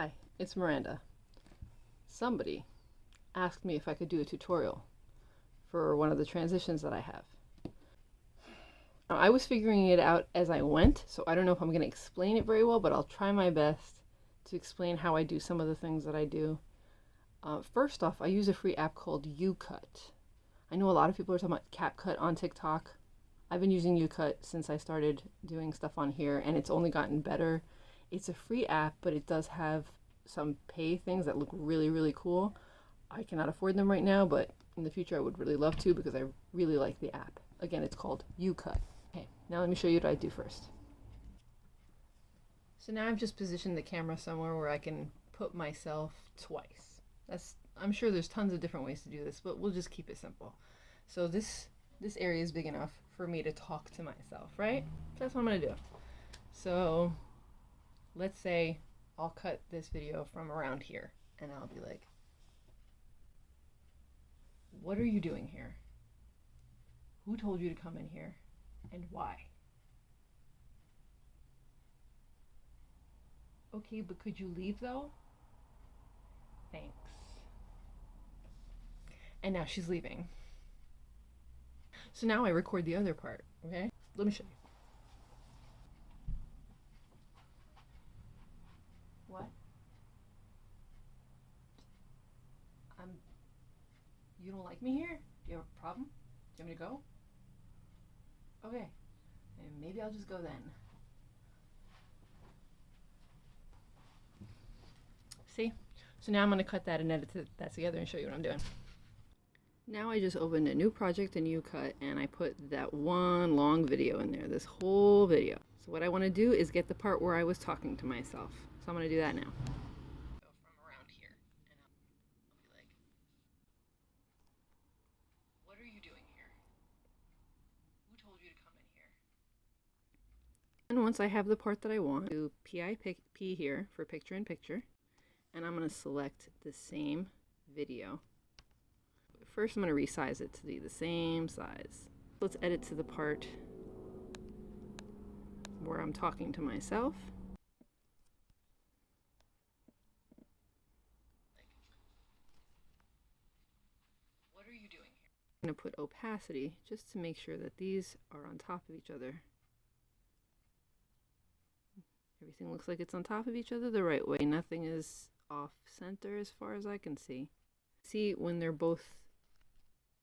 Hi, it's Miranda. Somebody asked me if I could do a tutorial for one of the transitions that I have. I was figuring it out as I went, so I don't know if I'm going to explain it very well, but I'll try my best to explain how I do some of the things that I do. Uh, first off, I use a free app called YouCut. I know a lot of people are talking about CapCut on TikTok. I've been using YouCut since I started doing stuff on here, and it's only gotten better. It's a free app, but it does have some pay things that look really, really cool. I cannot afford them right now, but in the future I would really love to because I really like the app. Again, it's called YouCut. Okay, now let me show you what I do first. So now I've just positioned the camera somewhere where I can put myself twice. That's I'm sure there's tons of different ways to do this, but we'll just keep it simple. So this this area is big enough for me to talk to myself, right? That's what I'm gonna do. So let's say I'll cut this video from around here and I'll be like, what are you doing here? Who told you to come in here and why? Okay, but could you leave though? Thanks. And now she's leaving. So now I record the other part, okay? Let me show you. What? I'm. You don't like me here? Do you have a problem? Do you want me to go? Okay. And maybe I'll just go then. See? So now I'm going to cut that and edit that together and show you what I'm doing. Now I just opened a new project in YouCut and I put that one long video in there, this whole video. So what I want to do is get the part where I was talking to myself. So I'm going to do that now. From around here and I'll be like, what are you doing here? Who told you to come in here? And once I have the part that I want, do PIP here for picture in picture. And I'm going to select the same video First I'm going to resize it to be the same size. Let's edit to the part where I'm talking to myself. What are you doing here? I'm going to put opacity just to make sure that these are on top of each other. Everything looks like it's on top of each other the right way. Nothing is off center as far as I can see. See when they're both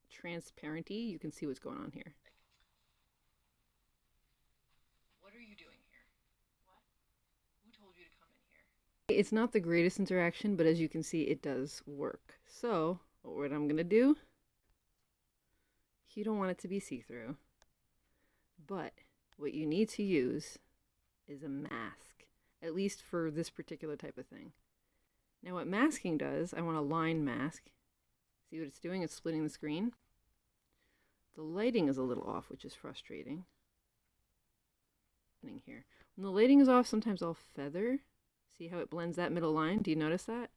transparenty, you can see what's going on here. What are you doing here? What? Who told you to come in here? It's not the greatest interaction, but as you can see, it does work. So, what I'm going to do, you don't want it to be see-through, but what you need to use is a mask, at least for this particular type of thing. Now what masking does, I want a line mask. See what it's doing? It's splitting the screen. The lighting is a little off, which is frustrating. Here. When the lighting is off, sometimes I'll feather. See how it blends that middle line? Do you notice that?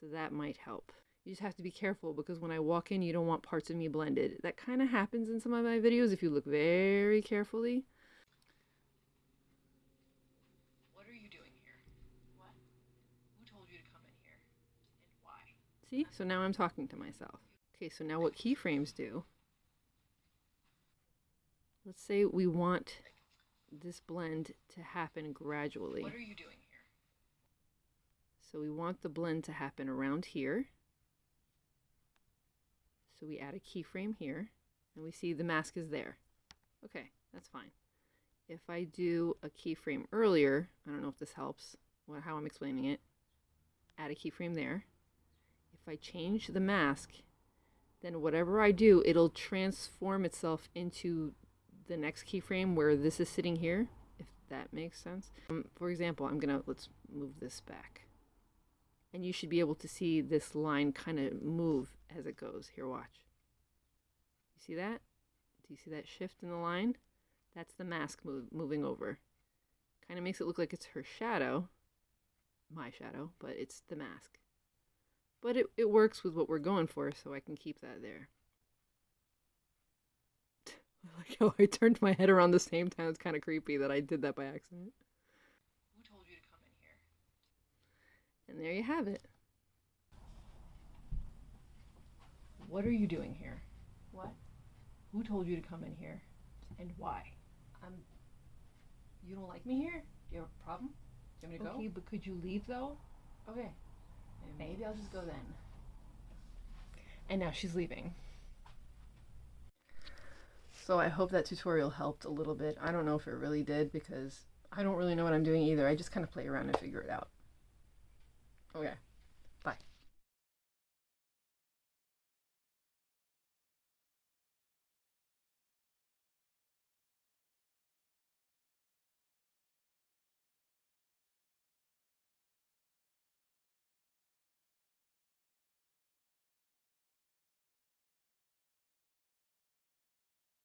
So that might help. You just have to be careful because when I walk in, you don't want parts of me blended. That kind of happens in some of my videos if you look very carefully. What are you doing here? What? Who told you to come in here? And why? See? So now I'm talking to myself. Okay, so now what keyframes do Let's say we want this blend to happen gradually. What are you doing here? So we want the blend to happen around here. So we add a keyframe here and we see the mask is there. Okay, that's fine. If I do a keyframe earlier, I don't know if this helps, how I'm explaining it, add a keyframe there. If I change the mask, then whatever I do, it'll transform itself into the next keyframe where this is sitting here, if that makes sense. Um, for example, I'm gonna, let's move this back. And you should be able to see this line kind of move as it goes. Here, watch. You see that? Do you see that shift in the line? That's the mask move, moving over. Kind of makes it look like it's her shadow, my shadow, but it's the mask. But it, it works with what we're going for, so I can keep that there. I like how I turned my head around the same time. It's kind of creepy that I did that by accident. Who told you to come in here? And there you have it. What are you doing here? What? Who told you to come in here? And why? Um, you don't like me here? Do you have a problem? Do you want me to go? Okay, but could you leave though? Okay. Maybe I'll just go then. And now she's leaving. So I hope that tutorial helped a little bit. I don't know if it really did because I don't really know what I'm doing either. I just kind of play around and figure it out. Okay.